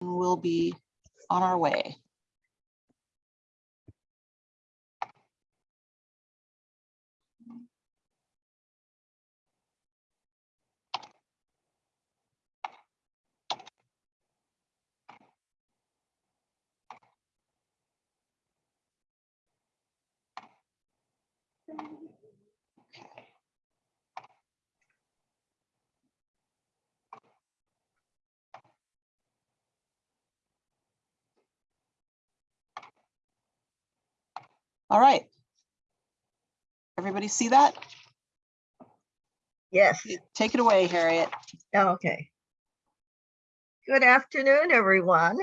we'll be on our way. All right. Everybody see that? Yes, Take it away, Harriet. okay. Good afternoon, everyone.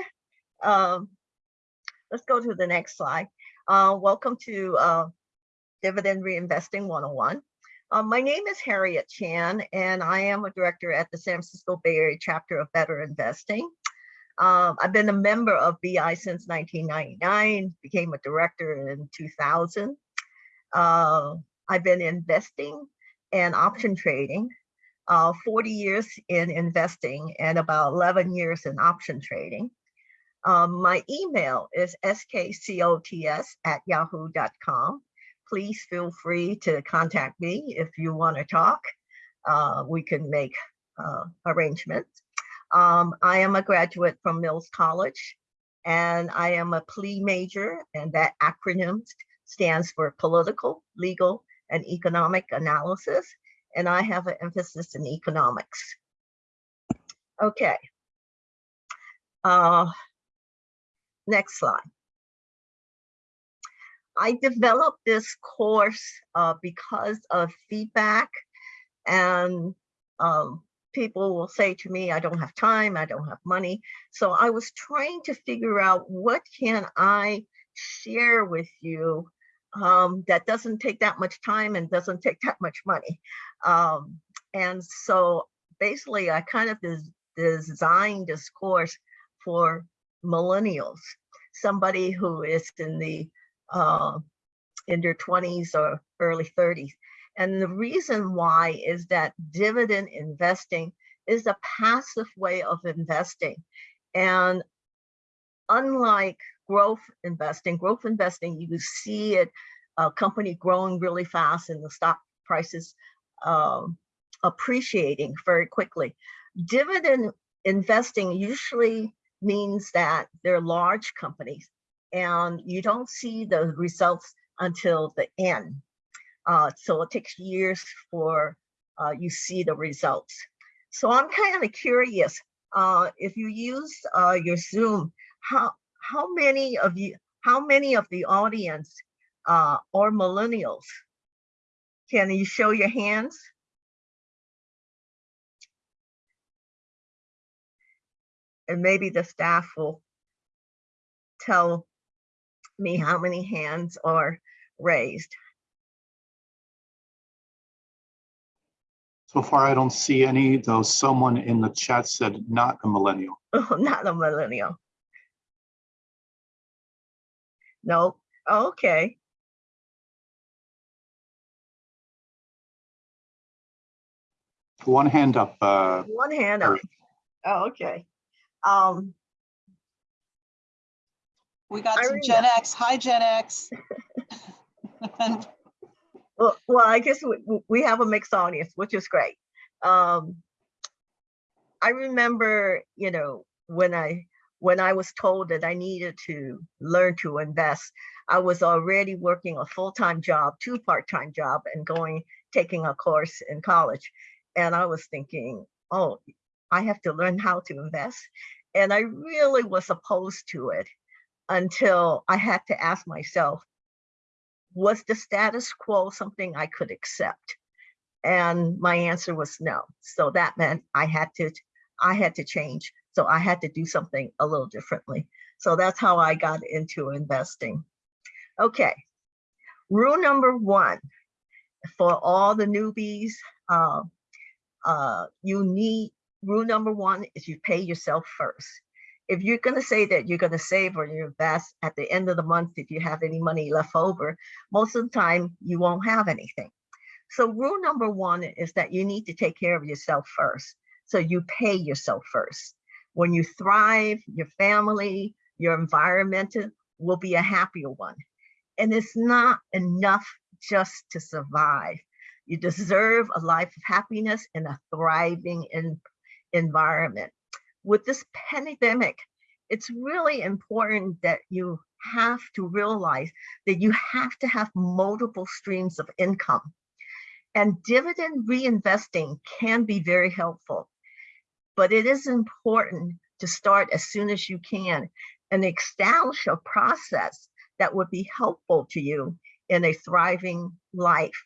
Um, Let's go to the next slide. Uh, Welcome to uh, Dividend Reinvesting 101. Uh, My name is Harriet Chan, and I am a director at the San Francisco Bay Area chapter of Better Investing. Um, I've been a member of BI since 1999, became a director in 2000. Uh, I've been investing and option trading, uh, 40 years in investing and about 11 years in option trading. Um, my email is skcots at yahoo.com. Please feel free to contact me if you want to talk. Uh, we can make uh, arrangements. Um, I am a graduate from Mills College and I am a PLE major and that acronym stands for political, legal, and economic analysis. And I have an emphasis in economics. Okay. Uh, next slide. I developed this course uh, because of feedback and um, people will say to me, I don't have time, I don't have money. So I was trying to figure out what can I share with you um, that doesn't take that much time and doesn't take that much money. Um, and so basically I kind of des designed this course for millennials, somebody who is in the uh, in their 20s or early 30s. And the reason why is that dividend investing is a passive way of investing. And unlike growth investing, growth investing, you see it, a company growing really fast and the stock prices um, appreciating very quickly. Dividend investing usually means that they're large companies and you don't see the results until the end. Uh, so it takes years for uh, you see the results. So I'm kind of curious, uh, if you use uh, your Zoom, how how many of you, how many of the audience uh, are millennials? Can you show your hands? And maybe the staff will tell me how many hands are raised. So far, I don't see any, though someone in the chat said not a millennial. Oh, not a millennial. No, okay. One hand up, uh, One hand up. Oh, okay. Um, We got some Gen X. Hi, Gen X. And well, well, I guess we, we- have a mixed audience, which is great. Um, I remember, you know, when I when I was told that I needed to learn to invest, I was already working a full-time job, two part-time job, and going taking a course in college. And I was thinking, oh, I have to learn how to invest. And I really was opposed to it until I had to ask myself, was the status quo something I could accept? And my answer was no. So that meant I had to, I had to change. So I had to do something a little differently. So that's how I got into investing. Okay. Rule number one for all the newbies, uh, uh, you need, rule number one is you pay yourself first if you're going to say that you're going to save or you invest at the end of the month, if you have any money left over, most of the time you won't have anything. So rule number one is that you need to take care of yourself first. So you pay yourself first. When you thrive, your family, your environment will be a happier one. And it's not enough just to survive. You deserve a life of happiness and a thriving in, environment. With this pandemic, it's really important that you have to realize that you have to have multiple streams of income. And dividend reinvesting can be very helpful, but it is important to start as soon as you can and establish a process that would be helpful to you in a thriving life.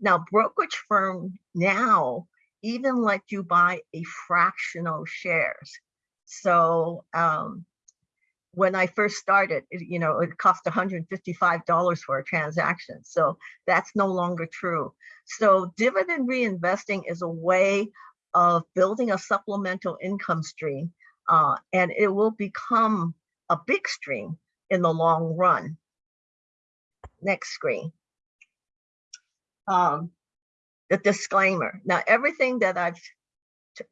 Now, brokerage firm now even let you buy a fractional shares. So um, when I first started, you know, it cost $155 for a transaction. So that's no longer true. So dividend reinvesting is a way of building a supplemental income stream uh, and it will become a big stream in the long run. Next screen. Um, the disclaimer. Now, everything that I'm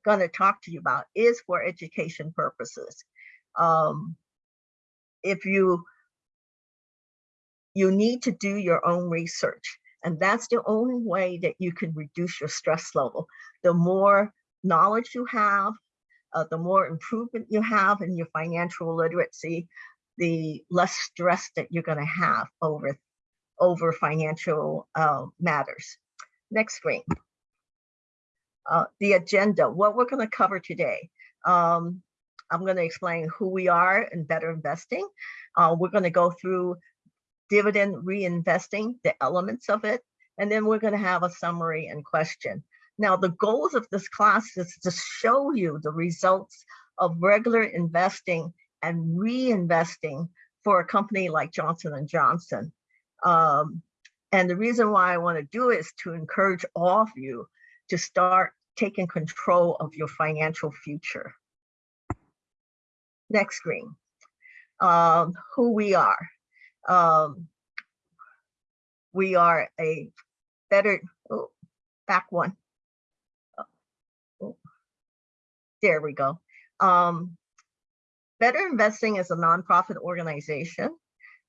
going to talk to you about is for education purposes. Um, if you you need to do your own research, and that's the only way that you can reduce your stress level. The more knowledge you have, uh, the more improvement you have in your financial literacy, the less stress that you're going to have over over financial uh, matters. Next screen. Uh, the agenda, what we're going to cover today. Um, I'm going to explain who we are in better investing. Uh, we're going to go through dividend reinvesting, the elements of it, and then we're going to have a summary and question. Now, the goals of this class is to show you the results of regular investing and reinvesting for a company like Johnson & Johnson. Um, and the reason why I want to do it is to encourage all of you to start taking control of your financial future. Next screen. Um, who we are. Um, we are a better, oh, back one. Oh, there we go. Um, Better Investing is a nonprofit organization.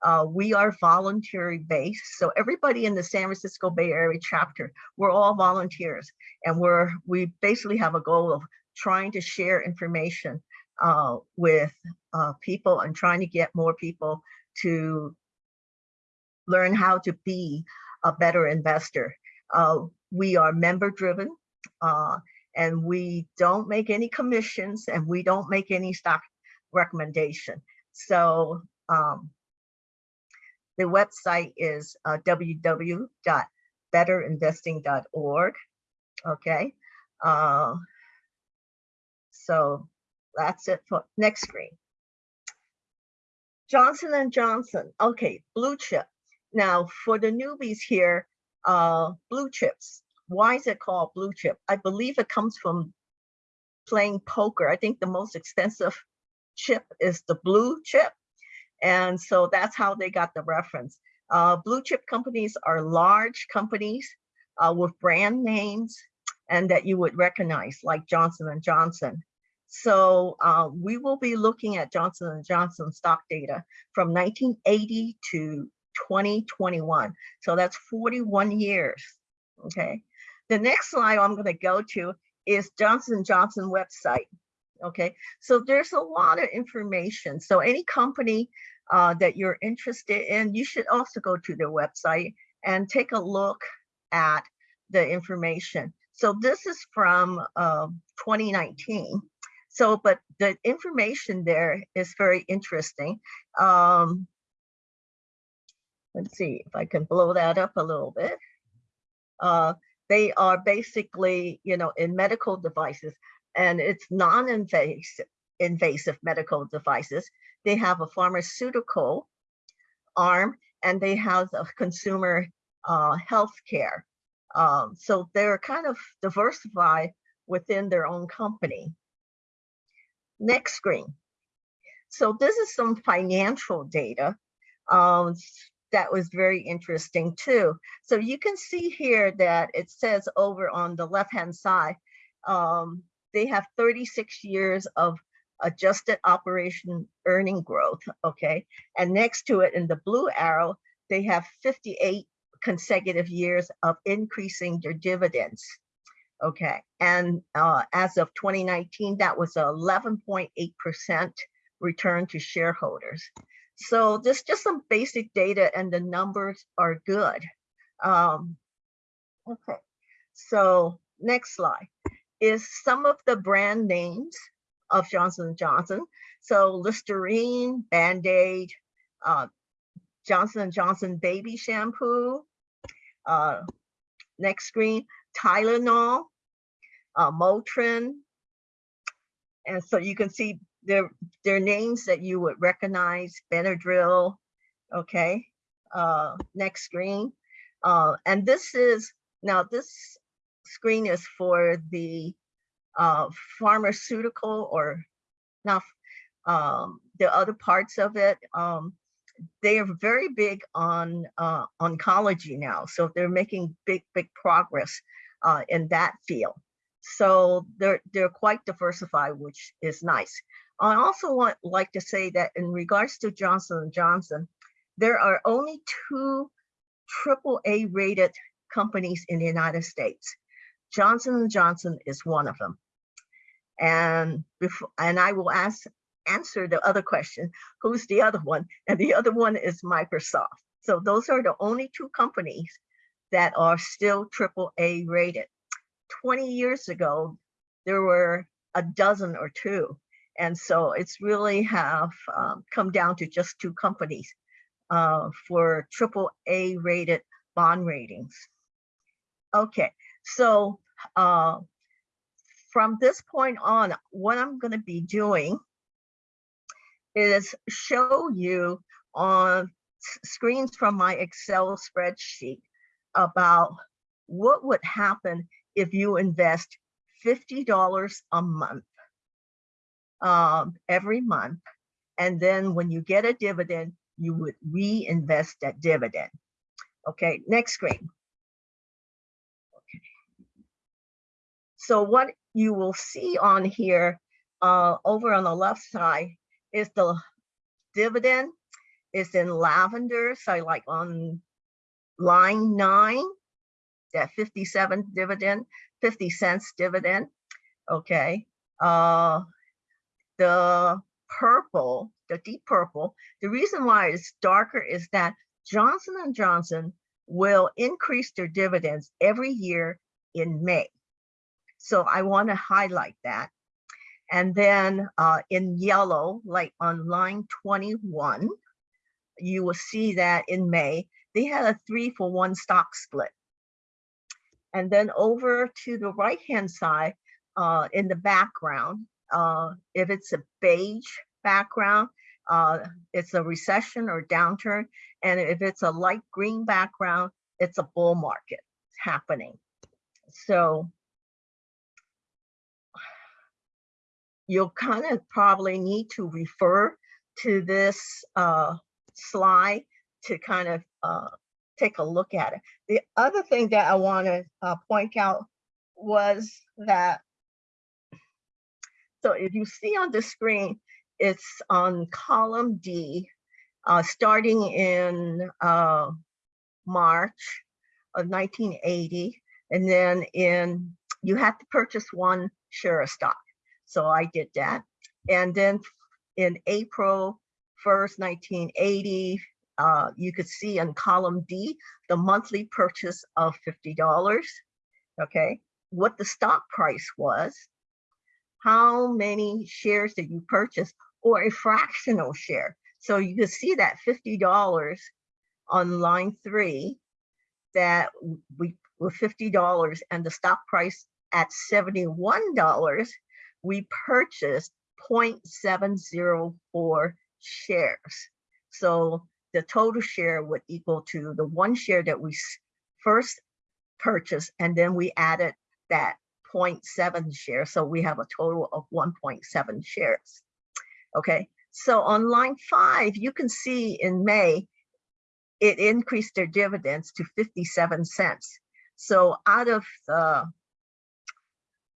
Uh, we are voluntary based. So everybody in the San Francisco Bay Area chapter, we're all volunteers and we're, we basically have a goal of trying to share information uh, with uh, people and trying to get more people to learn how to be a better investor. Uh, we are member driven uh, and we don't make any commissions and we don't make any stock recommendation. So um, the website is uh, www.betterinvesting.org. Okay. Uh, so that's it for next screen. Johnson and Johnson. Okay, blue chip. Now for the newbies here, uh, blue chips. Why is it called blue chip? I believe it comes from playing poker. I think the most expensive chip is the blue chip. And so that's how they got the reference. Uh, blue chip companies are large companies uh, with brand names and that you would recognize like Johnson & Johnson. So uh, we will be looking at Johnson & Johnson stock data from 1980 to 2021. So that's 41 years, okay? The next slide I'm gonna go to is Johnson & Johnson website. Okay, so there's a lot of information. So any company uh, that you're interested in, you should also go to their website and take a look at the information. So this is from uh, 2019. So, but the information there is very interesting. Um, let's see if I can blow that up a little bit. Uh, they are basically, you know, in medical devices and it's non-invasive invasive medical devices. They have a pharmaceutical arm and they have a consumer uh, health care. Um, so they're kind of diversified within their own company. Next screen. So this is some financial data um, that was very interesting too. So you can see here that it says over on the left-hand side, um, they have 36 years of adjusted operation earning growth, okay? And next to it in the blue arrow, they have 58 consecutive years of increasing their dividends. Okay, and uh, as of 2019, that was 11.8% return to shareholders. So this just some basic data and the numbers are good. Um, okay, so next slide is some of the brand names of Johnson & Johnson. So Listerine, Band-Aid, uh, Johnson & Johnson baby shampoo. Uh, next screen, Tylenol, uh, Motrin. And so you can see their, their names that you would recognize, Benadryl, okay? Uh, next screen. Uh, and this is, now this screen is for the uh, pharmaceutical or not um, the other parts of it. Um, they are very big on uh, oncology now. So they're making big, big progress uh, in that field. So they're, they're quite diversified, which is nice. I also want like to say that in regards to Johnson & Johnson, there are only two triple A rated companies in the United States. Johnson & Johnson is one of them. And before, and I will ask, answer the other question, who's the other one? And the other one is Microsoft. So those are the only two companies that are still triple A rated. 20 years ago, there were a dozen or two. And so it's really have um, come down to just two companies uh, for triple A rated bond ratings. Okay, so uh, from this point on, what I'm going to be doing is show you on screens from my Excel spreadsheet about what would happen if you invest $50 a month um, every month. And then when you get a dividend, you would reinvest that dividend. Okay, next screen. So what you will see on here uh, over on the left side is the dividend is in lavender. So like on line nine, that 57 dividend, 50 cents dividend. Okay. Uh, the purple, the deep purple, the reason why it's darker is that Johnson & Johnson will increase their dividends every year in May. So I want to highlight that. And then uh, in yellow, like on line 21, you will see that in May, they had a three for one stock split. And then over to the right-hand side, uh, in the background, uh, if it's a beige background, uh, it's a recession or downturn. And if it's a light green background, it's a bull market happening. So you'll kind of probably need to refer to this uh, slide to kind of uh, take a look at it. The other thing that I want to uh, point out was that, so if you see on the screen, it's on column D, uh, starting in uh, March of 1980. And then in, you have to purchase one share of stock. So I did that. And then in April 1st, 1980, uh, you could see in column D, the monthly purchase of $50, okay? What the stock price was, how many shares did you purchase, or a fractional share. So you could see that $50 on line three, that we were $50 and the stock price at $71, we purchased 0.704 shares. So the total share would equal to the one share that we first purchased, and then we added that 0.7 share. So we have a total of 1.7 shares. Okay, so on line five, you can see in May, it increased their dividends to 57 cents. So out of the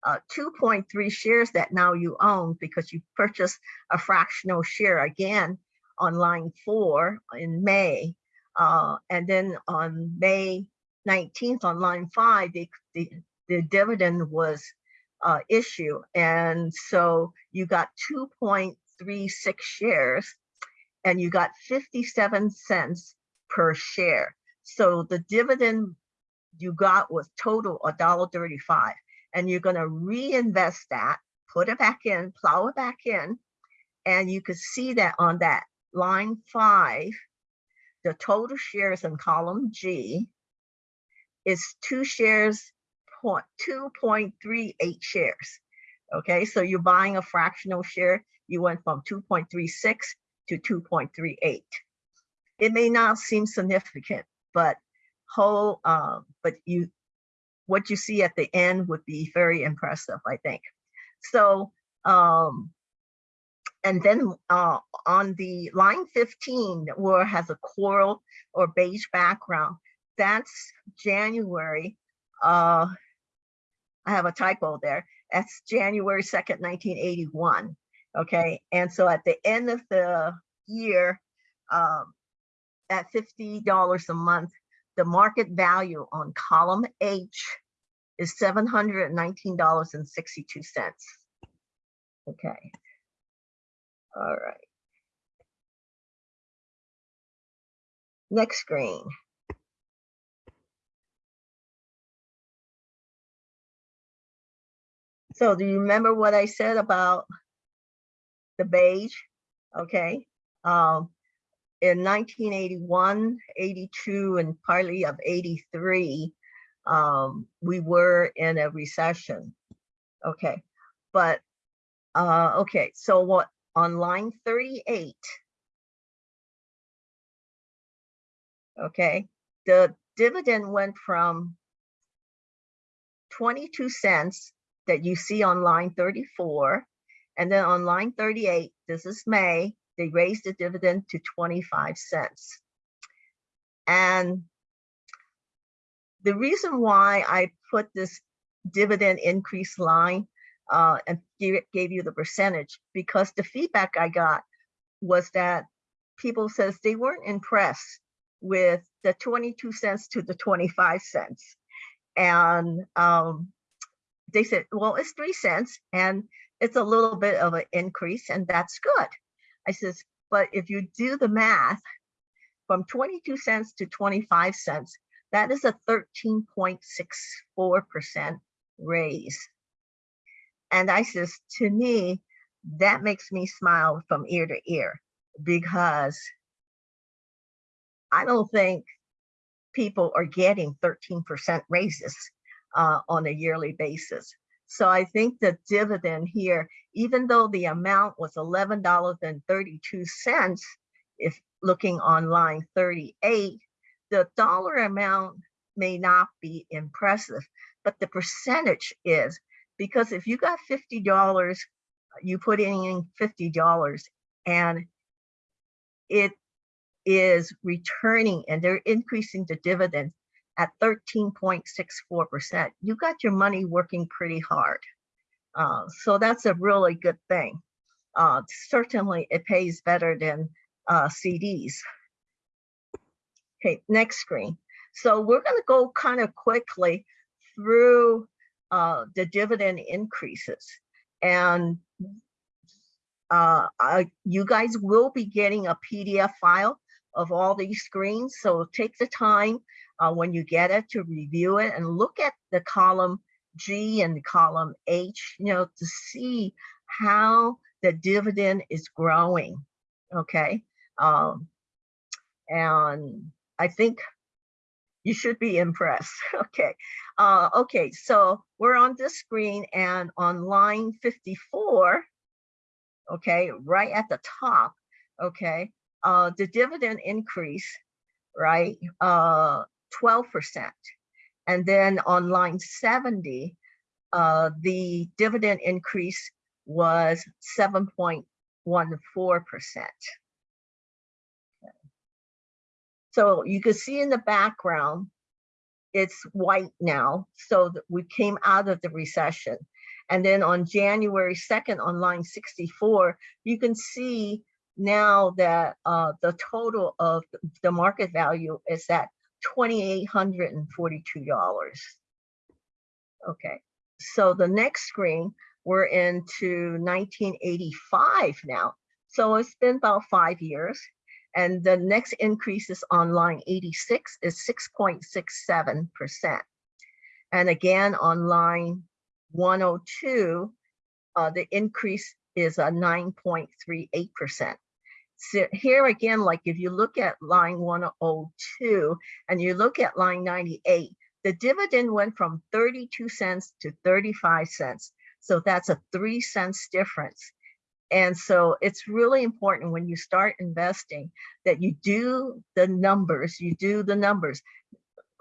uh, 2.3 shares that now you own because you purchased a fractional share again on line four in May. Uh, and then on May 19th on line five, the, the, the dividend was uh, issued. And so you got 2.36 shares and you got 57 cents per share. So the dividend you got was total $1.35 and you're gonna reinvest that, put it back in, plow it back in. And you could see that on that line five, the total shares in column G is two shares, point, 2.38 shares. Okay, so you're buying a fractional share, you went from 2.36 to 2.38. It may not seem significant, but whole, uh, but you, what you see at the end would be very impressive, I think. So, um, and then uh, on the line 15, where has a coral or beige background, that's January. Uh, I have a typo there. That's January 2nd, 1981. Okay, and so at the end of the year, um, at $50 a month, the market value on column H is $719.62. Okay. All right. Next screen. So do you remember what I said about the beige? Okay. Um, in 1981, 82, and partly of 83, um, we were in a recession. Okay, but uh, okay, so what on line 38? Okay, the dividend went from 22 cents that you see on line 34, and then on line 38, this is May, they raised the dividend to 25 cents. And the reason why I put this dividend increase line uh, and gave, gave you the percentage, because the feedback I got was that people says they weren't impressed with the 22 cents to the 25 cents. And um, they said, well, it's three cents and it's a little bit of an increase and that's good. I says, but if you do the math from 22 cents to 25 cents, that is a 13.64% raise. And I says, to me, that makes me smile from ear to ear because I don't think people are getting 13% raises uh, on a yearly basis. So I think the dividend here, even though the amount was $11.32, if looking on line 38, the dollar amount may not be impressive, but the percentage is because if you got $50, you put in $50 and it is returning and they're increasing the dividend at 13.64%. You got your money working pretty hard. Uh, so that's a really good thing. Uh, certainly it pays better than uh, CDs. Okay, next screen. So we're gonna go kind of quickly through uh, the dividend increases. And uh, I, you guys will be getting a PDF file of all these screens. So take the time uh, when you get it to review it and look at the column G and column H, you know, to see how the dividend is growing. Okay. Um, and I think you should be impressed. Okay. Uh, okay. So we're on this screen and on line 54, okay, right at the top, okay, uh, the dividend increase, right, uh, 12%. And then on line 70, uh, the dividend increase was 7.14%. So you can see in the background, it's white now. So we came out of the recession. And then on January 2nd, on line 64, you can see now that uh, the total of the market value is at $2,842. Okay, so the next screen, we're into 1985 now. So it's been about five years. And the next increase is on line 86 is 6.67%. And again, on line 102, uh, the increase is a 9.38%. So here again, like if you look at line 102 and you look at line 98, the dividend went from 32 cents to 35 cents. So that's a three cents difference. And so it's really important when you start investing that you do the numbers, you do the numbers.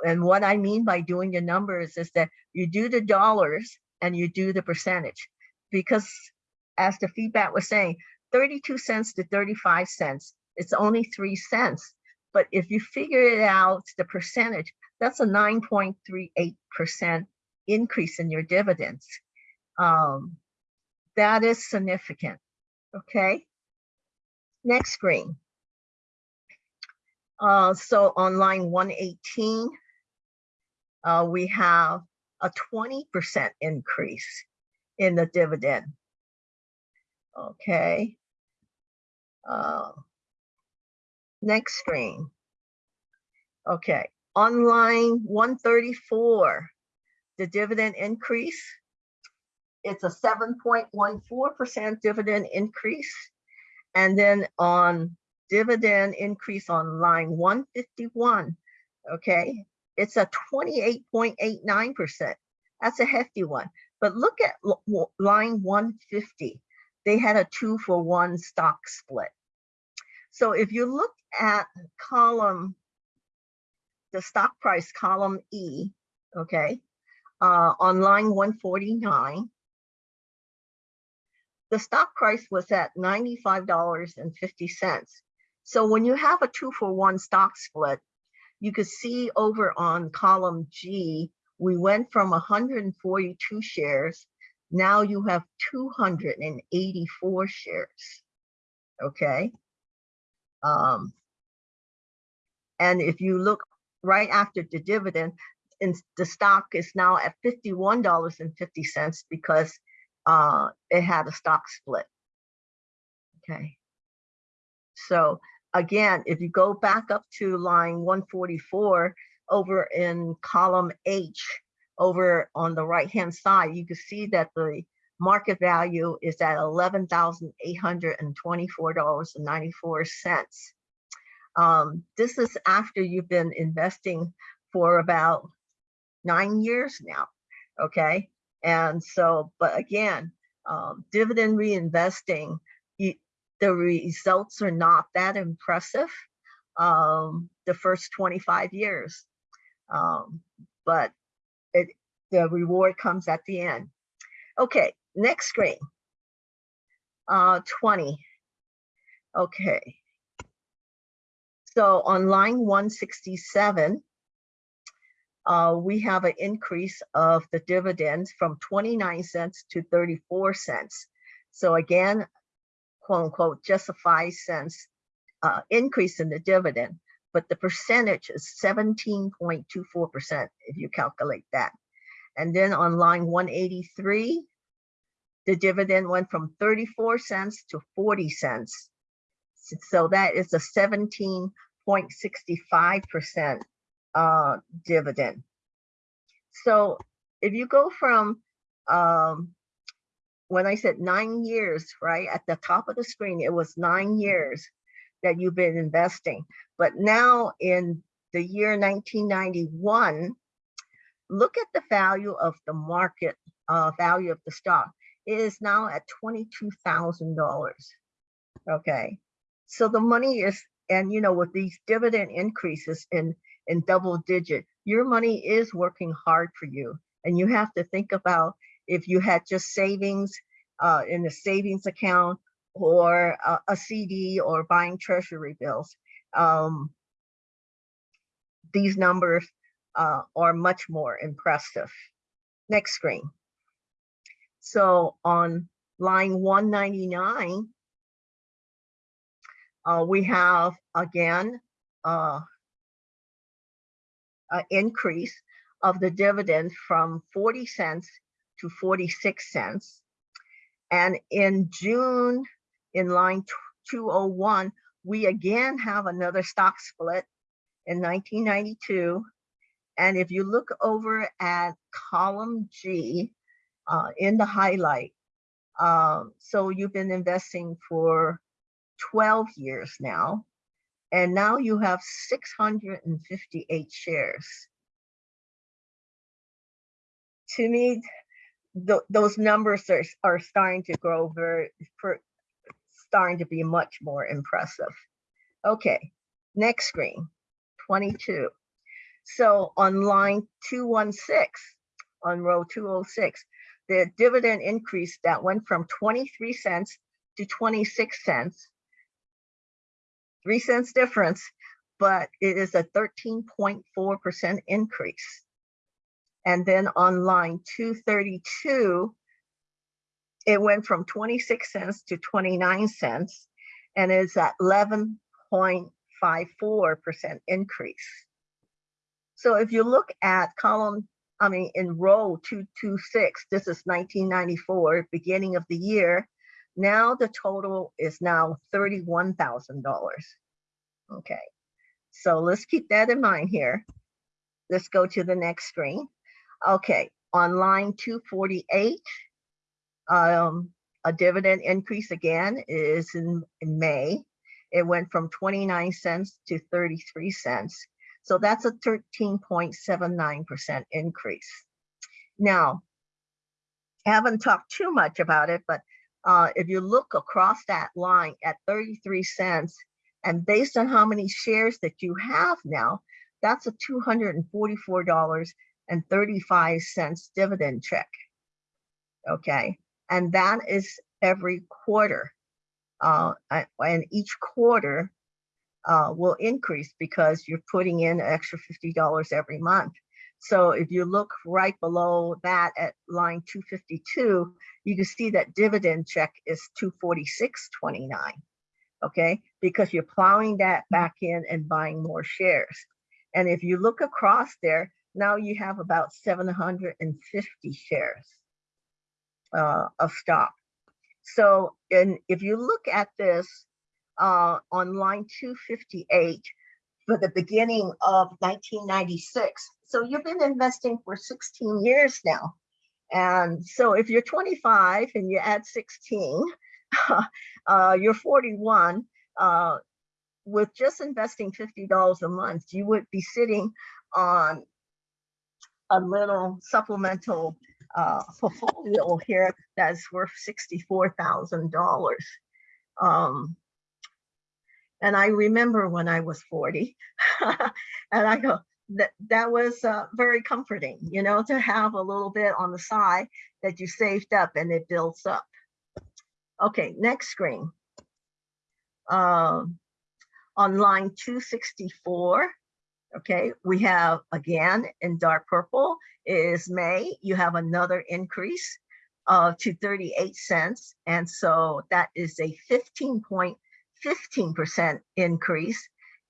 And what I mean by doing the numbers is that you do the dollars and you do the percentage. Because as the feedback was saying, 32 cents to 35 cents, it's only three cents. But if you figure it out, the percentage, that's a 9.38% increase in your dividends. Um, that is significant. Okay. Next screen. Uh, so on line 118, uh, we have a 20% increase in the dividend. Okay. Uh, next screen. Okay, on line 134, the dividend increase. It's a 7.14% dividend increase. And then on dividend increase on line 151, okay, it's a 28.89%. That's a hefty one. But look at line 150. They had a two for one stock split. So if you look at column, the stock price column E, okay, uh, on line 149, the stock price was at $95.50. So when you have a two for one stock split, you could see over on column G, we went from 142 shares. Now you have 284 shares. Okay. Um, and if you look right after the dividend, and the stock is now at $51.50 because uh, it had a stock split. Okay. So again, if you go back up to line 144 over in column H, over on the right hand side, you can see that the market value is at $11,824.94. Um, this is after you've been investing for about nine years now. Okay. And so, but again, um, dividend reinvesting, you, the results are not that impressive um, the first 25 years. Um, but it, the reward comes at the end. Okay, next screen. Uh, 20. Okay. So on line 167, uh, we have an increase of the dividends from 29 cents to 34 cents. So again, quote unquote, just a five cents uh, increase in the dividend, but the percentage is 17.24% if you calculate that. And then on line 183, the dividend went from 34 cents to 40 cents. So that is a 17.65% uh, dividend. So if you go from um, when I said nine years, right at the top of the screen, it was nine years that you've been investing. But now in the year 1991, look at the value of the market uh, value of the stock. It is now at $22,000. Okay. So the money is, and you know, with these dividend increases in, in double digit, your money is working hard for you. And you have to think about if you had just savings uh, in a savings account or a, a CD or buying treasury bills. Um, these numbers uh, are much more impressive. Next screen. So on line one ninety-nine, uh, we have again, uh, a increase of the dividend from forty cents to forty-six cents. And in June, in line two oh one, we again have another stock split in nineteen ninety-two. And if you look over at column G, uh, in the highlight, um, so you've been investing for twelve years now. And now you have six hundred and fifty-eight shares. To me, tho- those numbers are, are starting to grow very, starting to be much more impressive. Okay, next screen, twenty-two. So on line two one six, on row two oh six, the dividend increase that went from twenty-three cents to twenty-six cents. Three cents difference, but it is a thirteen point four percent increase. And then on line two thirty-two, it went from 26 cents to 29 cents and is at 11.54% increase. So if you look at column, I mean, in row 226, this is 1994, beginning of the year. Now the total is now $31,000. Okay, so let's keep that in mind here. Let's go to the next screen. Okay, on line 248, um, a dividend increase again is in, in May. It went from 29 cents to 33 cents. So that's a 13.79% increase. Now, I haven't talked too much about it, but uh, if you look across that line at 33 cents, and based on how many shares that you have now, that's a $244.35 dividend check. Okay, and that is every quarter. Uh, and each quarter uh, will increase because you're putting in extra fifty dollars every month. So if you look right below that at line two fifty-two, you can see that dividend check is two forty-six twenty-nine. Okay, because you're plowing that back in and buying more shares. And if you look across there, now you have about seven hundred and fifty shares uh, of stock. So, and if you look at this uh, on line 258 for the beginning of 1996, so you've been investing for 16 years now. And so if you're 25 and you add 16, uh, you're 41. Uh, with just investing $50 a month, you would be sitting on a little supplemental uh, portfolio here that's worth sixty-four thousand dollars. Um, and I remember when I was forty, and I go, that that was uh, very comforting, you know, to have a little bit on the side that you saved up and it builds up. Okay, next screen. Um, on line two sixty-four, Okay, we have again in dark purple is May. You have another increase uh, to 38 cents. And so that is a 15.15% increase.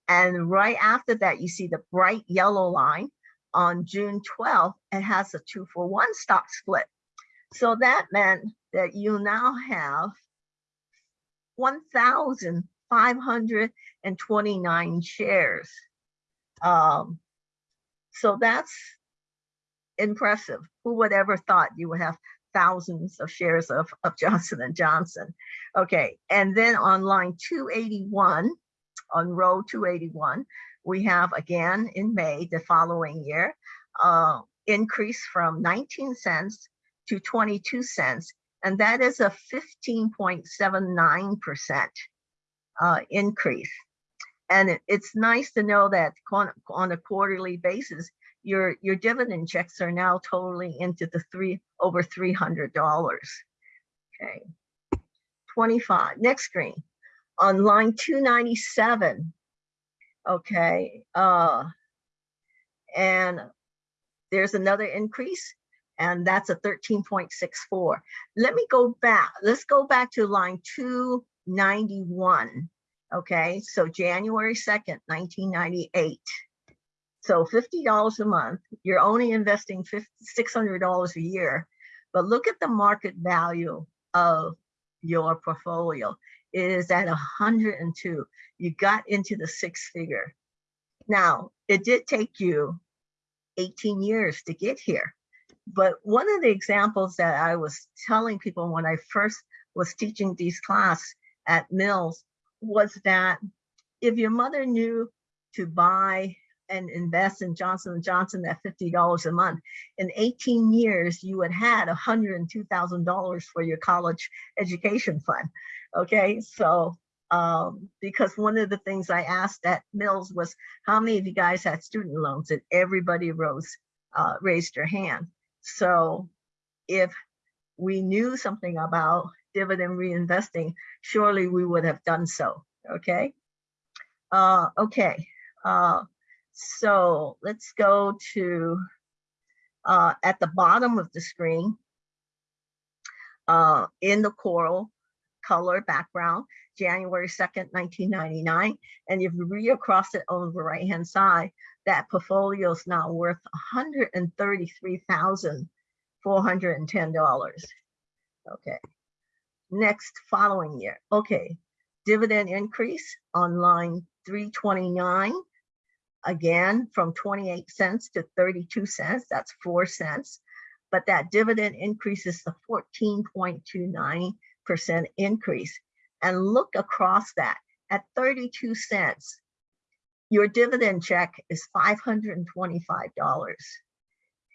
And right after that, you see the bright yellow line on June 12th, it has a two for one stock split. So that meant that you now have 1,529 shares. Um, so that's impressive. Who would ever thought you would have thousands of shares of, of Johnson and Johnson? Okay, and then on line 281, on row 281, we have again in May the following year, uh, increase from 19 cents to 22 cents. And that is a 15.79% uh, increase. And it's nice to know that on, a quarterly basis, your, your dividend checks are now totally into the three, over $300. Okay. 25, next screen. On line 297. Okay, uh, and there's another increase and that's a 13.64. Let me go back. Let's go back to line 291. Okay, so January 2nd, 1998. So $50 a month, you're only investing $600 a year. But look at the market value of your portfolio. It is at 102. You got into the six figure. Now, it did take you 18 years to get here. But one of the examples that I was telling people when I first was teaching these class at Mills was that if your mother knew to buy and invest in Johnson & Johnson at $50 a month, in 18 years, you would had $102,000 for your college education fund. Okay, so um, because one of the things I asked at Mills was, how many of you guys had student loans? And everybody rose, uh, raised their hand. So if we knew something about dividend reinvesting, surely we would have done so, okay? Uh, okay, uh, so let's go to, uh, at the bottom of the screen, uh, in the coral color background, January 2nd, 1999. And if you read across it on the right-hand side, that portfolio is now worth $133,410. Okay. Next, following year. Okay. Dividend increase on line 329. Again, from 28 cents to 32 cents. That's 4 cents. But that dividend increases the 14.29% increase. And look across that at 32 cents, your dividend check is $525.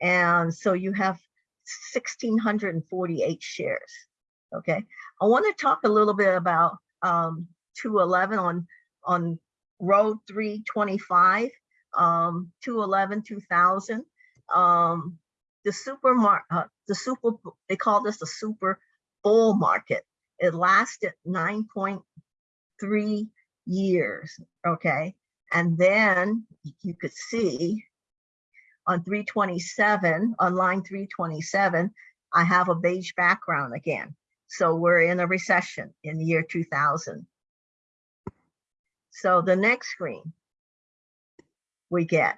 And so you have 1,648 shares. Okay, I want to talk a little bit about um, 211 on, on road 325, um, 211, 2000. Um, the supermarket, uh, the super, they call this the super bull market. It lasted 9.3 years, okay? And then you could see on 327, on line 327, I have a beige background again. So we're in a recession in the year 2000. So the next screen we get.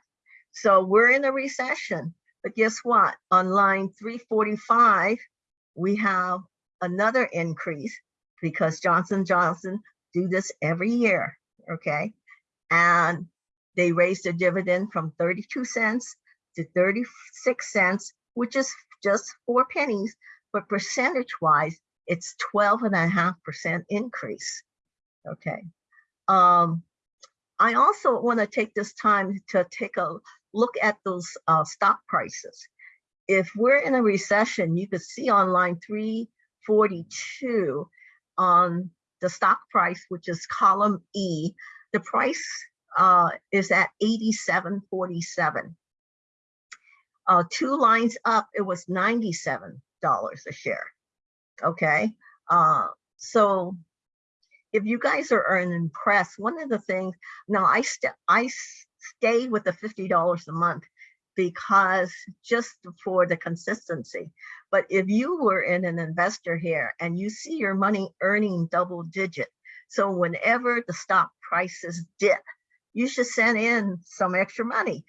So we're in a recession, but guess what? On line 345, we have another increase because Johnson Johnson do this every year, okay? And they raised the dividend from 32 cents to 36 cents, which is just four pennies, but percentage wise, it's 12 and a half percent increase, okay? Um, I also wanna take this time to take a look at those uh, stock prices. If we're in a recession, you could see on line 342 on the stock price, which is column E, the price uh, is at 87.47. Uh, two lines up, it was $97 a share. Okay, uh, so if you guys are, are impressed, one of the things, now I, st I stay with the $50 a month because just for the consistency. But if you were in an investor here and you see your money earning double digit, so whenever the stock prices dip, you should send in some extra money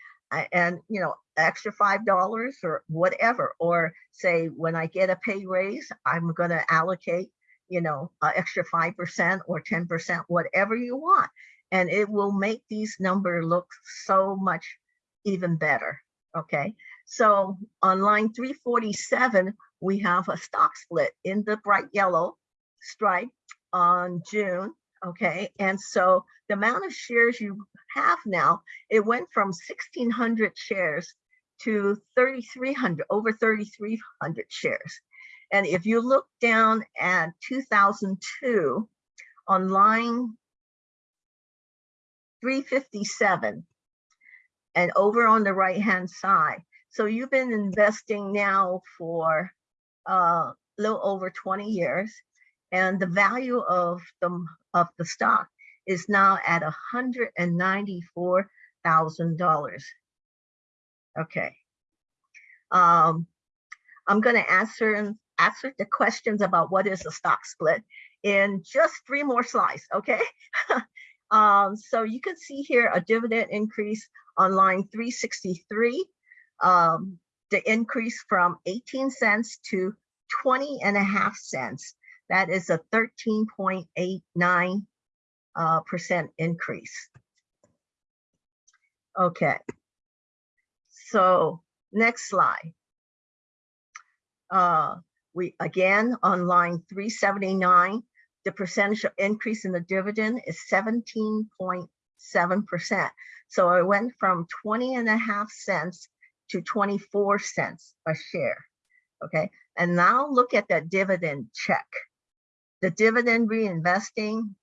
and you know extra five dollars or whatever or say when i get a pay raise i'm going to allocate you know extra five percent or ten percent whatever you want. And it will make these numbers look so much even better okay? So on line 347 we have a stock split in the bright yellow stripe on june okay? And so the amount of shares you have now it went from 1600 shares to 3300 over 3300 shares and if you look down at 2002 on line 357 and over on the right hand side so you've been investing now for a uh, little over 20 years and the value of the of the stock is now at $194,000. Okay. Um, I'm going to answer and answer the questions about what is a stock split in just three more slides, okay? um, so you can see here a dividend increase on line 363. Um, the increase from 18 cents to 20 and a half cents. That is a 13.89 uh, percent increase. Okay. So next slide. Uh, we again on line 379, the percentage of increase in the dividend is 17.7%. So it went from 20 and a half cents to 24 cents a share. Okay, and now look at that dividend check. The dividend reinvesting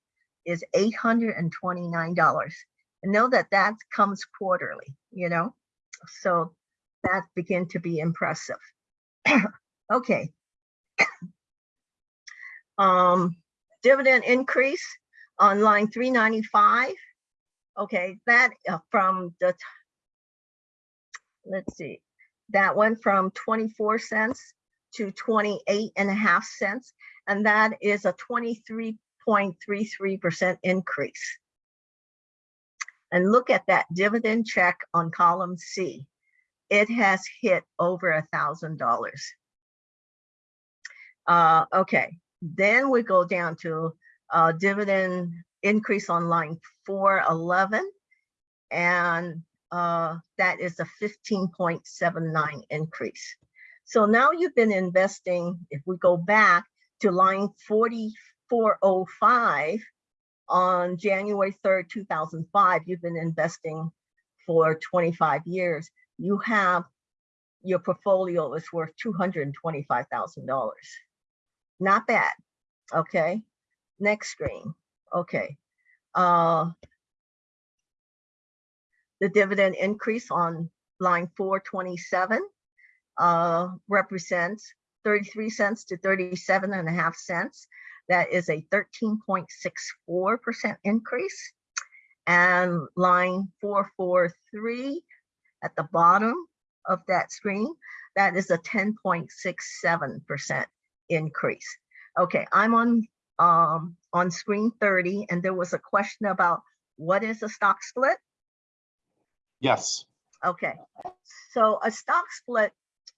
is $829. And know that that comes quarterly, you know? So that begin to be impressive. okay. um, dividend increase on line 395. Okay, that uh, from the, let's see, that went from 24 cents to 28 and a half cents. And that is a 23.33% increase. And look at that dividend check on column C. It has hit over a thousand dollars. Uh, okay, then we go down to uh, dividend increase on line 411. And uh, that is a 15.79 increase. So now you've been investing, if we go back to line 4405 on January 3rd, 2005, you've been investing for 25 years. You have your portfolio is worth $225,000. Not bad. Okay. Next screen. Okay. Uh, the dividend increase on line 427 uh, represents 33 cents to 37 and a half cents. That is a 13.64% increase. And line 443 at the bottom of that screen, that is a 10.67% increase. Okay, I'm on um, on screen 30 and there was a question about what is a stock split? Yes, Okay, so a stock split,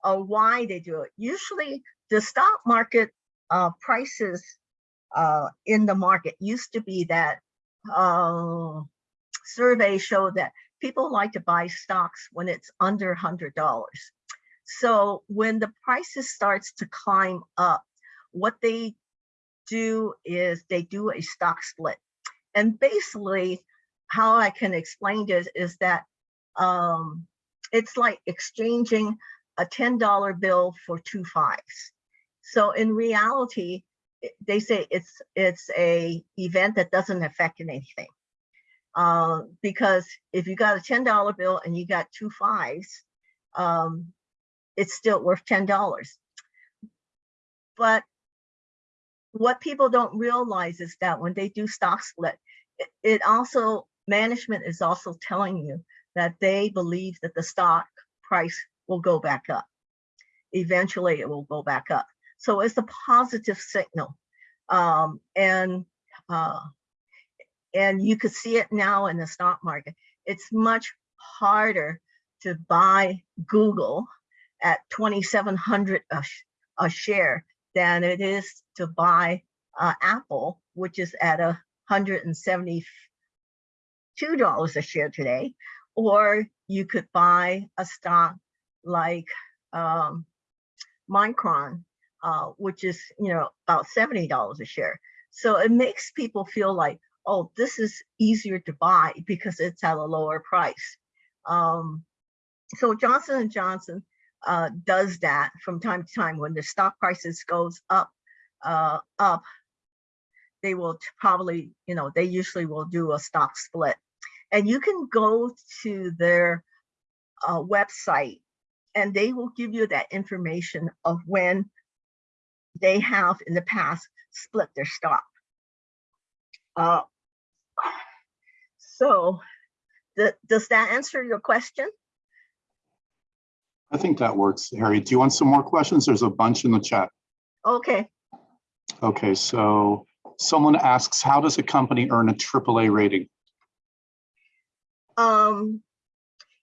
uh, why they do it? Usually the stock market uh, prices uh, in the market used to be that uh, surveys show that people like to buy stocks when it's under $100. So when the prices starts to climb up, what they do is they do a stock split. And basically how I can explain this is that um, it's like exchanging a $10 bill for two fives. So in reality, they say it's it's a event that doesn't affect anything. Uh, because if you got a $10 bill and you got two fives, um, it's still worth $10. But what people don't realize is that when they do stock split, it, it also, management is also telling you that they believe that the stock price will go back up. Eventually, it will go back up. So it's a positive signal. Um, and uh, and you could see it now in the stock market. It's much harder to buy Google at 2,700 a, sh- a share than it is to buy uh, Apple, which is at a $172 a share today. Or you could buy a stock like um, Micron, uh, which is you know about $70 a share. So it makes people feel like, oh, this is easier to buy because it's at a lower price. Um, so Johnson and Johnson uh, does that from time to time when the stock prices goes up, uh, up. They will probably, you know, they usually will do a stock split, and you can go to their uh, website, and they will give you that information of when they have in the past split their stock. Uh, so, th- does that answer your question? I think that works, Harry. Do you want some more questions? There's a bunch in the chat. Okay, Okay, so someone asks, how does a company earn a AAA rating? um,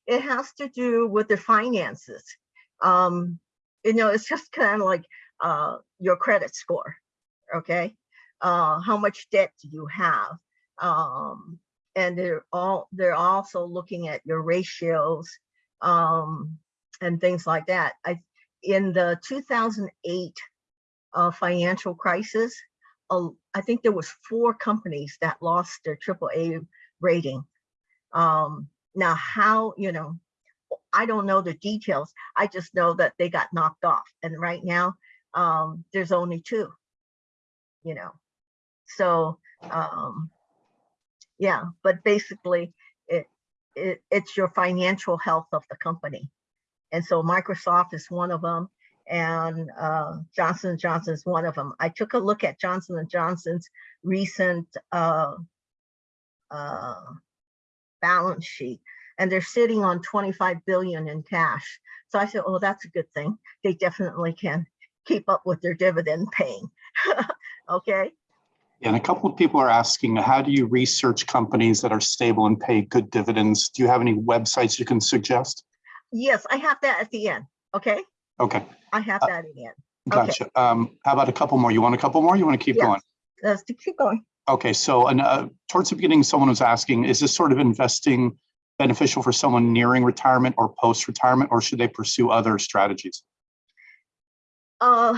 it has to do with their finances. Um, you know, it's just kind of like, uh, your credit score, okay? Uh, how much debt do you have? Um, and they're all, they're also looking at your ratios, um, and things like that. I, in the two thousand eight, uh, financial crisis, uh, I think there was four companies that lost their AAA rating. Um, now how, you know, I don't know the details. I just know that they got knocked off. And right now, um, there's only two, you know. So, um, yeah, but basically it, it, it's your financial health of the company. And so Microsoft is one of them and uh, Johnson & Johnson is one of them. I took a look at Johnson & Johnson's recent uh, uh, balance sheet and they're sitting on 25 billion in cash. So I said, oh, that's a good thing. They definitely can keep up with their dividend paying. okay. And a couple of people are asking, how do you research companies that are stable and pay good dividends? Do you have any websites you can suggest? Yes, I have that at the end. Okay. Okay, I have Uh, that at the end. Okay. gotcha. Um, how about a couple more? You want a couple more? You want to keep Yes. going? Let's keep going. Okay, so and, uh, towards the beginning, someone was asking, is this sort of investing beneficial for someone nearing retirement or post-retirement, or should they pursue other strategies? Uh,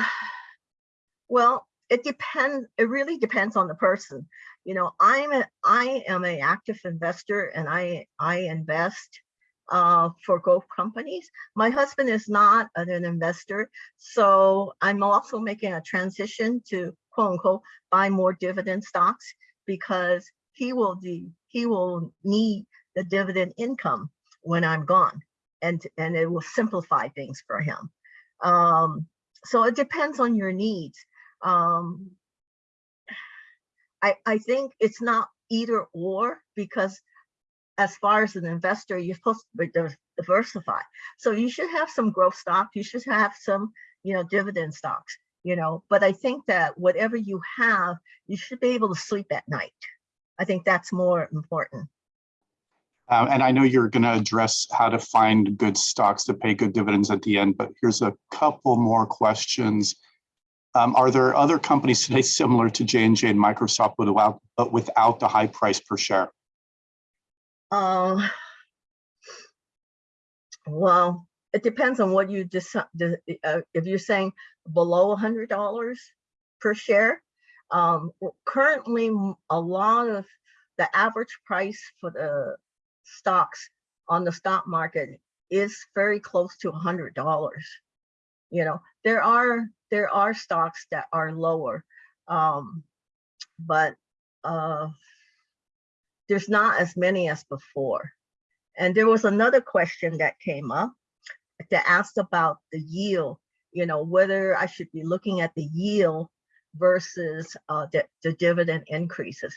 well, it depends. It really depends on the person. You know, I'm a, I am an active investor and I, I invest uh, for growth companies. My husband is not an investor. So I'm also making a transition to quote unquote, buy more dividend stocks because he will do, he will need the dividend income when I'm gone and, and it will simplify things for him. Um, so it depends on your needs. Um, I, I think it's not either or because as far as an investor, you're supposed to diversify. So you should have some growth stock. You should have some, you know, dividend stocks, you know, but I think that whatever you have, you should be able to sleep at night. I think that's more important. Uh, and I know you're going to address how to find good stocks to pay good dividends at the end, but here's a couple more questions. Um, are there other companies today similar to J&J and Microsoft without, but without the high price per share? Uh, well, it depends on what you decide. Uh, if you're saying below hundred dollars per share, um, currently a lot of the average price for the stocks on the stock market is very close to a hundred dollars. You know, there are there are stocks that are lower, um, but uh, there's not as many as before. And there was another question that came up that asked about the yield, you know, whether I should be looking at the yield versus uh, the, the dividend increases.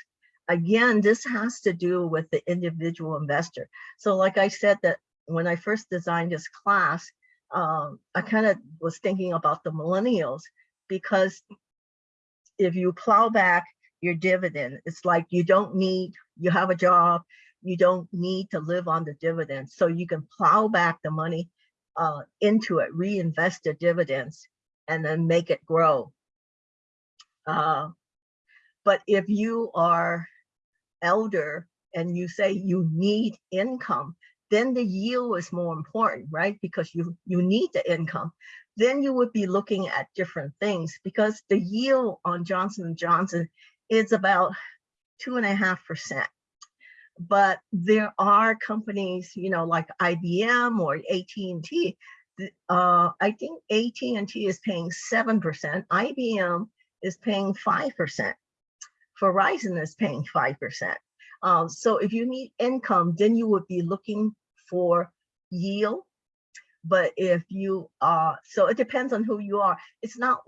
Again, this has to do with the individual investor. So like I said that when I first designed this class, um, I kind of was thinking about the millennials because if you plow back your dividend. It's like you don't need, you have a job, you don't need to live on the dividends. So you can plow back the money uh, into it, reinvest the dividends, and then make it grow. Uh, but if you are elder and you say you need income, then the yield is more important, right? Because you, you need the income. Then you would be looking at different things because the yield on Johnson & Johnson is about two and a half percent. But there are companies, you know, like IBM or AT&T. Uh, I think AT&T is paying 7%. IBM is paying 5%. Verizon is paying 5%. Um, so if you need income, then you would be looking for yield. But if you, uh, so it depends on who you are. It's not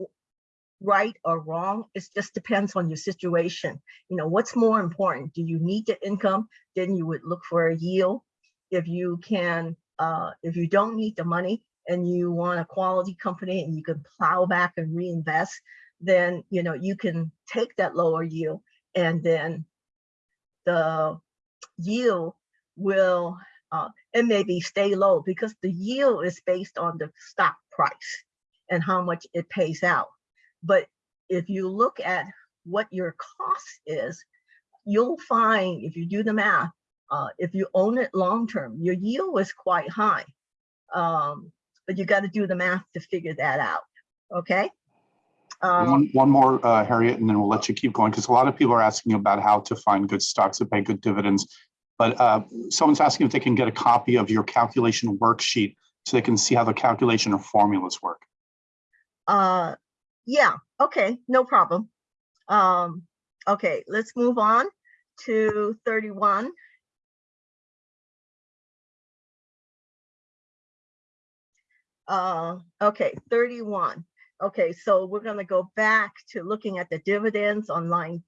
right or wrong. It just depends on your situation. You know, what's more important? Do you need the income? Then you would look for a yield. If you can, uh, if you don't need the money and you want a quality company and you can plow back and reinvest, then, you know, you can take that lower yield and then the yield will, uh, maybe stay low because the yield is based on the stock price and how much it pays out. But if you look at what your cost is, you'll find if you do the math, uh, if you own it long term, your yield is quite high. Um, but you got to do the math to figure that out. Okay. Um, One, one more, uh, Harriet, and then we'll let you keep going, because a lot of people are asking about how to find good stocks that pay good dividends. But uh, someone's asking if they can get a copy of your calculation worksheet so they can see how the calculation or formulas work. uh, yeah, okay, no problem. Um, okay, let's move on to 31. Uh, okay, 31. Okay, so we're gonna go back to looking at the dividends on line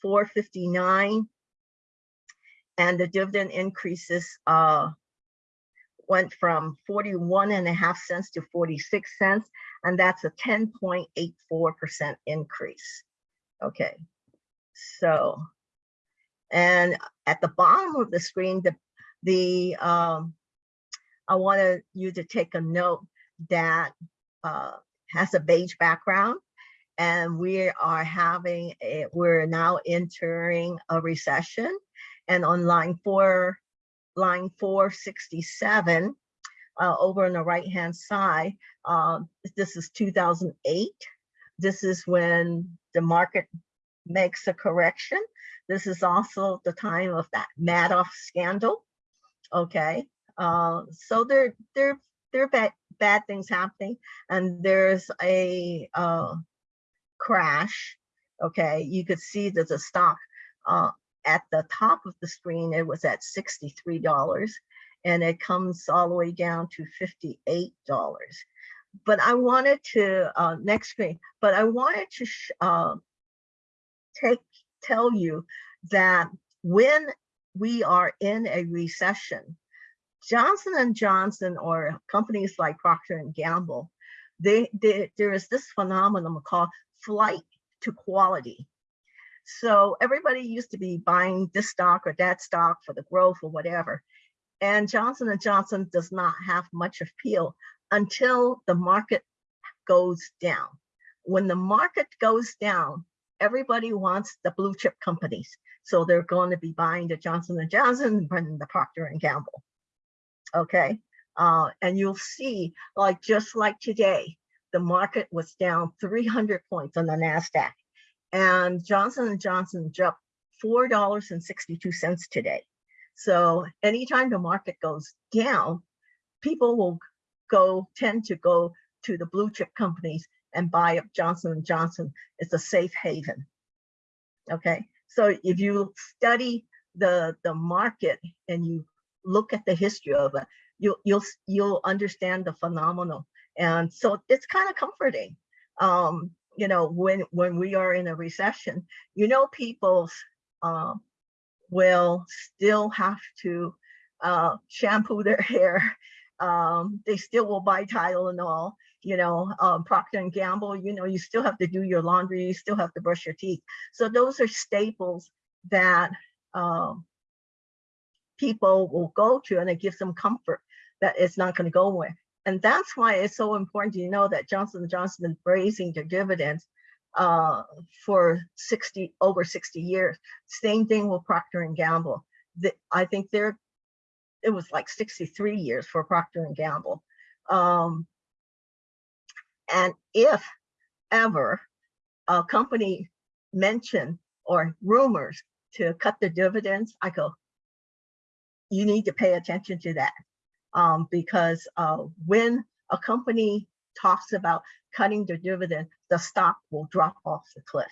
459. And the dividend increases uh, went from 41 and a half cents to 46 cents, and that's a 10.84% increase. Okay, so, and at the bottom of the screen, the, the, um, I wanted you to take a note that uh, has a beige background. And we are having, a, we're now entering a recession. And on line four, line 467, uh, over on the right-hand side, um, this is 2008. This is when the market makes a correction. This is also the time of that Madoff scandal. Okay, uh, so they're there are bad, things happening, and there's a uh, crash. Okay, you could see that the stock uh, at the top of the screen, it was at $63 and it comes all the way down to $58. But I wanted to, uh, next screen, but I wanted to uh, take, tell you that when we are in a recession, Johnson and Johnson or companies like Procter and Gamble, they, they, there is this phenomenon called flight to quality. So everybody used to be buying this stock or that stock for the growth or whatever. And Johnson & Johnson does not have much appeal until the market goes down. When the market goes down, everybody wants the blue chip companies. So they're going to be buying the Johnson & Johnson and the Procter & Gamble. Okay, uh, and you'll see like just like today, the market was down 300 points on the NASDAQ and Johnson & Johnson dropped $4.62 today. So anytime the market goes down, people will go, tend to go to the blue chip companies and buy up Johnson & Johnson. It's a safe haven. Okay, so if you study the, the market and you look at the history of it, you'll, you'll, you'll understand the phenomenon. And so it's kind of comforting. Um, you know, when when we are in a recession, you know, people uh, will still have to uh, shampoo their hair. Um, they still will buy Tylenol. You know, um, Procter and Gamble. You know, you still have to do your laundry. You still have to brush your teeth. So those are staples that um, people will go to, and it gives them comfort that it's not going to go away. And that's why it's so important to know that Johnson & Johnson has been raising their dividends uh, for 60, over 60 years. Same thing with Procter & Gamble. The, I think they're, it was like 63 years for Procter & Gamble. Um, and if ever a company mention or rumors to cut the dividends, I go, you need to pay attention to that um, because uh, when a company talks about cutting their dividend, the stock will drop off the cliff.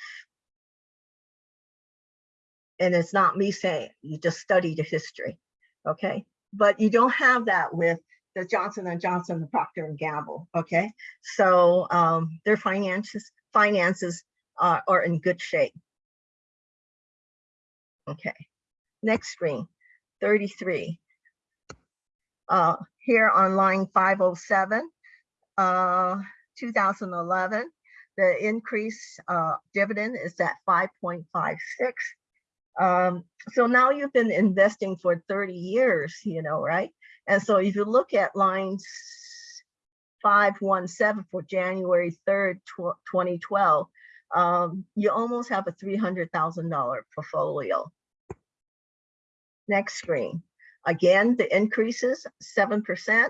And it's not me saying, you just study the history, okay? But you don't have that with the Johnson and Johnson, the Procter and Gamble, okay? So um, their finances finances are, are in good shape. Okay, next screen, 33. Uh, here on line 507, uh, 2011, the increase uh, dividend is at 5.56. Um, so now you've been investing for 30 years, you know, right? And so if you look at lines 517 for January 3rd, 2012, um, you almost have a $300,000 portfolio. Next screen. Again, the increases 7%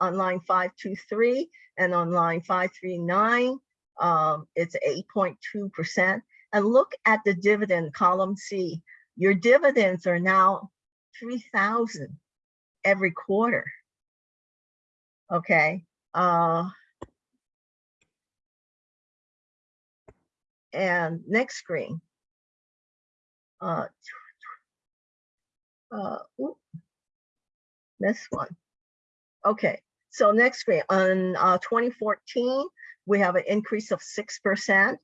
on line 523 and on line 539, um, it's 8.2%. And look at the dividend column C. Your dividends are now 3,000 every quarter. Okay. Uh, and next screen. Uh, uh, oop. this one. Okay, so next screen on uh, 2014, we have an increase of 6%.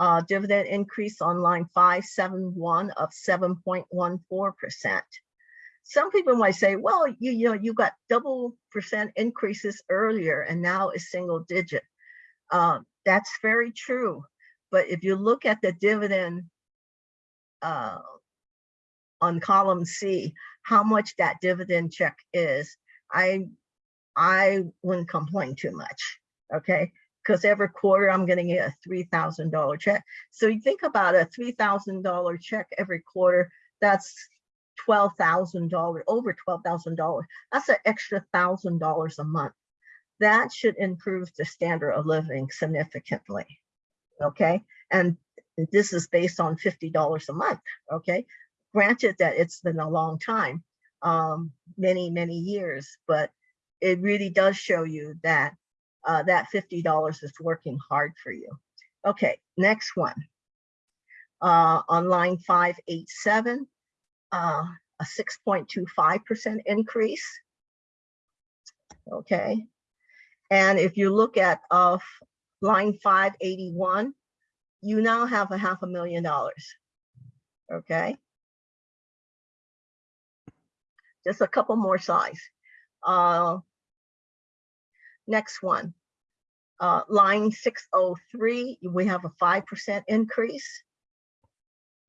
Uh, dividend increase on line 571 of 7.14%. Some people might say, well, you, you know, you got double percent increases earlier and now it's single digit. Uh, that's very true. But if you look at the dividend uh, on column C, how much that dividend check is, I I wouldn't complain too much, okay? Because every quarter I'm gonna get a $3,000 check. So you think about a $3,000 check every quarter, that's $12,000, over $12,000. That's an extra $1,000 a month. That should improve the standard of living significantly, okay? And this is based on $50 a month, okay? Granted that it's been a long time, um, many, many years, but it really does show you that uh, that $50 is working hard for you. Okay, next one. Uh, on line 587, uh, a 6.25% increase. Okay, and if you look at of line 581, you now have a half a million dollars. Okay. Just a couple more size. Uh, next one. Uh, line 603, we have a 5% increase.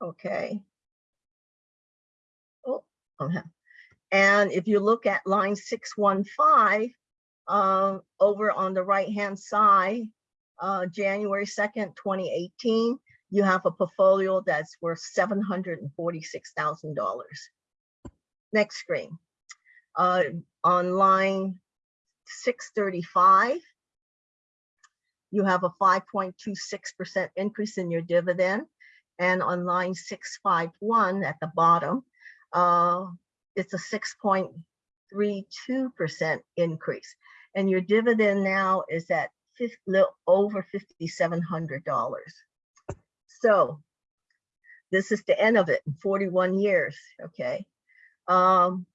Okay. Oh, okay. And if you look at line 615, uh, over on the right-hand side, uh, January 2nd, 2018, you have a portfolio that's worth $746,000. Next screen. Uh, on line 635, you have a 5.26% increase in your dividend. And on line 651 at the bottom, uh, it's a 6.32% increase. And your dividend now is at 50, over $5,700. So this is the end of it in 41 years, okay? Um,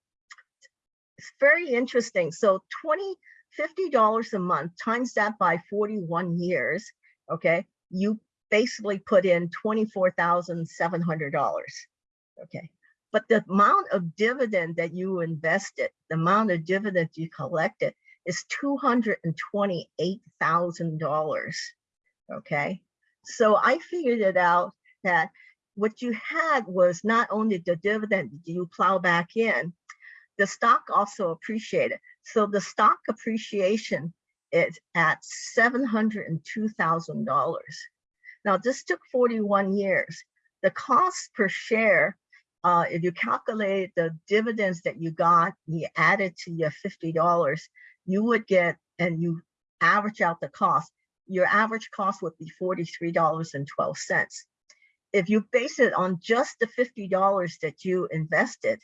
it's very interesting. So 20, $50 a month, times that by 41 years, okay? You basically put in $24,700, okay? But the amount of dividend that you invested, the amount of dividend you collected is $228,000, okay? So I figured it out that what you had was not only the dividend you plow back in, the stock also appreciated. So the stock appreciation is at $702,000. Now this took 41 years. The cost per share, uh, if you calculate the dividends that you got, you added to your $50, you would get, and you average out the cost, your average cost would be $43.12. If you base it on just the $50 that you invested,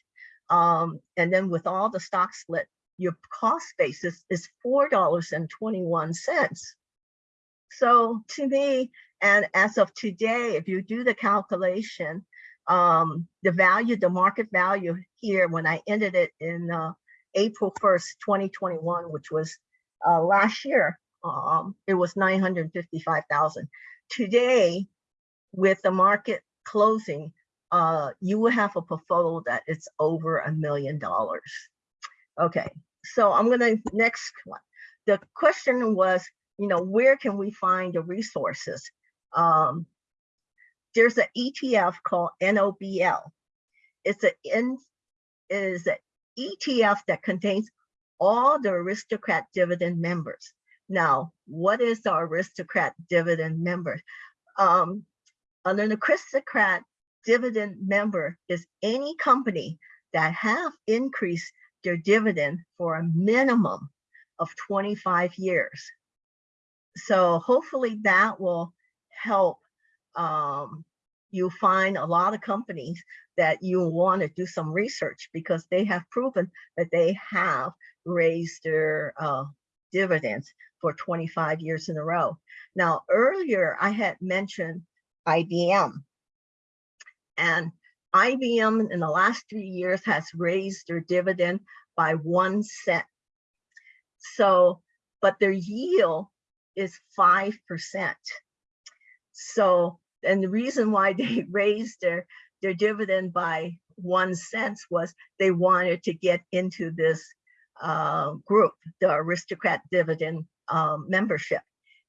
um, and then with all the stock split, your cost basis is $4.21. So to me, and as of today, if you do the calculation, um, the value, the market value here, when I ended it in uh, April 1st, 2021, which was uh, last year, um, it was 955,000. Today, with the market closing, uh, you will have a portfolio that it's over a million dollars. Okay, so I'm gonna next one. the question was, you know, where can we find the resources? Um, there's an ETF called NOBL. It's an in, is an ETF that contains all the aristocrat dividend members. Now, what is the aristocrat dividend member? Um, an aristocrat dividend member is any company that have increased their dividend for a minimum of 25 years. So hopefully that will help um, you find a lot of companies that you want to do some research because they have proven that they have raised their uh, dividends for 25 years in a row. Now, earlier I had mentioned IBM. And IBM in the last three years has raised their dividend by one cent. So, but their yield is 5%. So, and the reason why they raised their, their dividend by one cent was they wanted to get into this uh, group, the aristocrat dividend um, membership.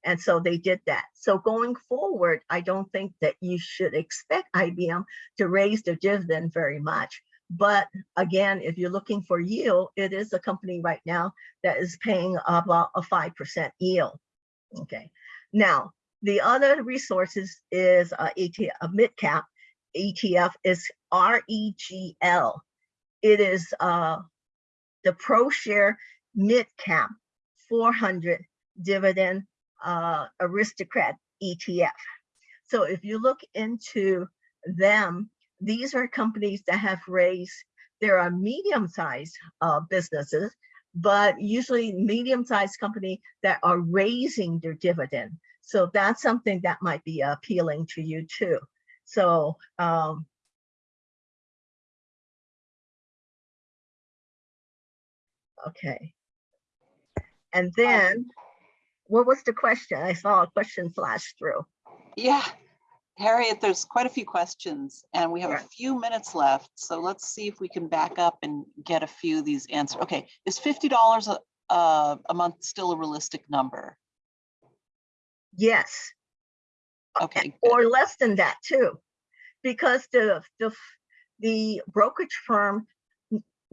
And so they did that. So going forward, I don't think that you should expect IBM to raise their dividend very much. But again, if you're looking for yield, it is a company right now that is paying about a 5% yield. Okay. Now, the other resources is a, ETF, a mid cap ETF is REGL. It is uh, the ProShare mid cap 400 dividend uh, aristocrat ETF. So if you look into them, these are companies that have raised, there are medium-sized uh, businesses, but usually medium-sized company that are raising their dividend. So that's something that might be appealing to you too. So um, okay. And then what was the question? I saw a question flash through. Yeah, Harriet, there's quite a few questions and we have a few minutes left. So let's see if we can back up and get a few of these answered. Okay, is fifty dollars a, a a month still a realistic number? Yes, Okay, good. or less than that too. Because the, the, the brokerage firm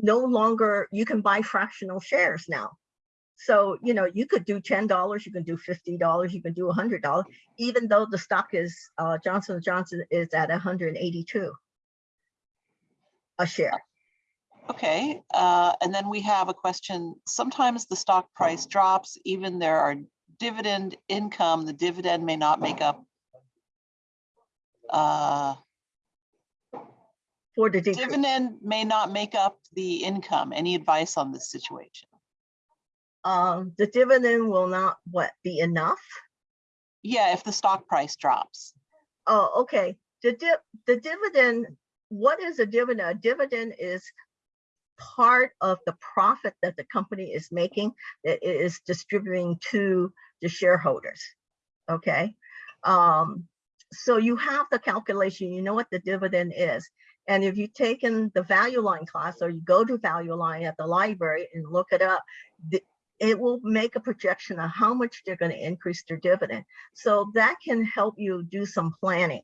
no longer, you can buy fractional shares now. So, you know, you could do ten dollars, you can do fifty dollars, you can do a hundred dollars, even though the stock is, uh, Johnson Johnson is at hundred and eighty-two a share. Okay, uh, and then we have a question. Sometimes the stock price drops, even there are dividend income, the dividend may not make up. Uh, For the decrease. dividend may not make up the income. Any advice on this situation? Um, the dividend will not, what, be enough? Yeah, if the stock price drops. Oh, okay. The dip, the dividend, what is a dividend? A dividend is part of the profit that the company is making that it is distributing to the shareholders. Okay. Um, so you have the calculation, you know what the dividend is. And if you've taken the value line class or you go to value line at the library and look it up, the- it will make a projection of how much they're going to increase their dividend. So that can help you do some planning.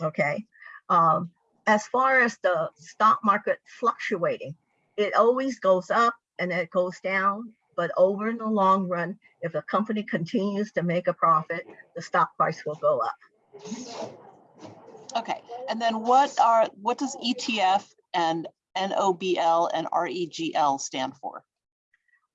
Okay. Um, as far as the stock market fluctuating, it always goes up and it goes down. But over in the long run, if a company continues to make a profit, the stock price will go up. Okay, and then what are, what does ETF and NOBL and REGL stand for?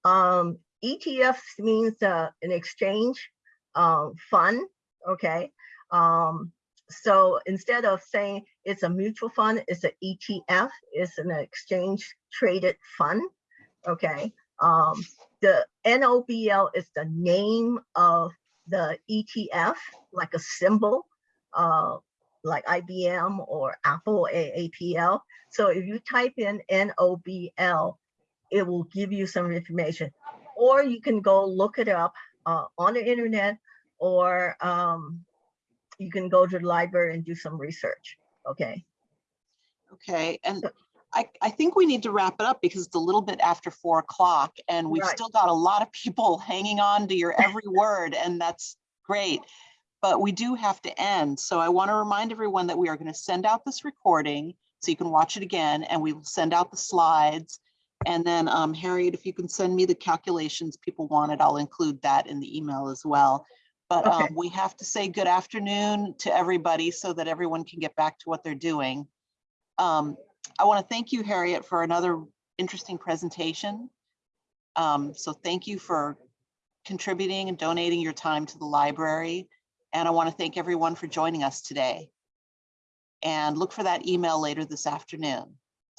Um, ETF means uh, an exchange um, fund, okay? Um, so instead of saying it's a mutual fund, it's an ETF, it's an exchange traded fund, okay? Um, the NOBL is the name of the ETF, like a symbol, uh, like IBM or Apple AAPL. So if you type in NOBL, it will give you some information. Or you can go look it up uh, on the internet or um, you can go to the library and do some research, okay? Okay, and I, I think we need to wrap it up because it's a little bit after four o'clock and we've Right. still got a lot of people hanging on to your every word and that's great. But we do have to end. So I want to remind everyone that we are going to send out this recording so you can watch it again and we will send out the slides. And then um, Harriet, if you can send me the calculations people wanted, I'll include that in the email as well. But um, we have to say good afternoon to everybody so that everyone can get back to what they're doing. Um, I want to thank you, Harriet, for another interesting presentation. Um, so thank you for contributing and donating your time to the library. And I want to thank everyone for joining us today. And look for that email later this afternoon.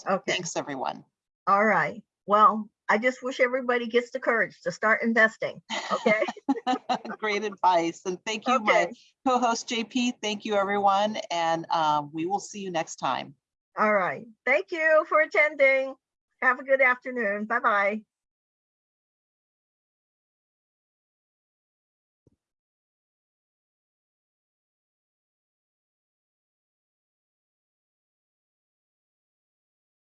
Okay, Thanks, everyone. All right. Well, I just wish everybody gets the courage to start investing, okay? Great advice. And thank you, my co-host JP. Thank you, everyone. And um, we will see you next time. all right. Thank you for attending. Have a good afternoon. Bye-bye.